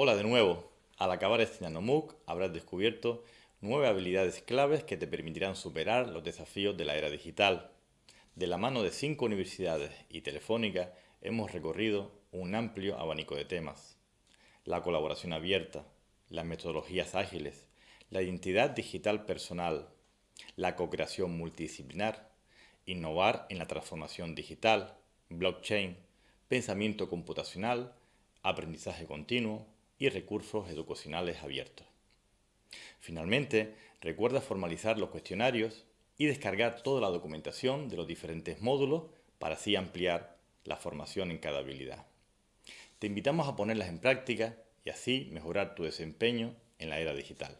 Hola de nuevo. Al acabar este NanoMOOC habrás descubierto nueve habilidades claves que te permitirán superar los desafíos de la era digital. De la mano de cinco universidades y Telefónica hemos recorrido un amplio abanico de temas. La colaboración abierta, las metodologías ágiles, la identidad digital personal, la co-creación multidisciplinar, innovar en la transformación digital, blockchain, pensamiento computacional, aprendizaje continuo, y recursos educacionales abiertos. Finalmente, recuerda formalizar los cuestionarios y descargar toda la documentación de los diferentes módulos para así ampliar la formación en cada habilidad. Te invitamos a ponerlas en práctica y así mejorar tu desempeño en la era digital.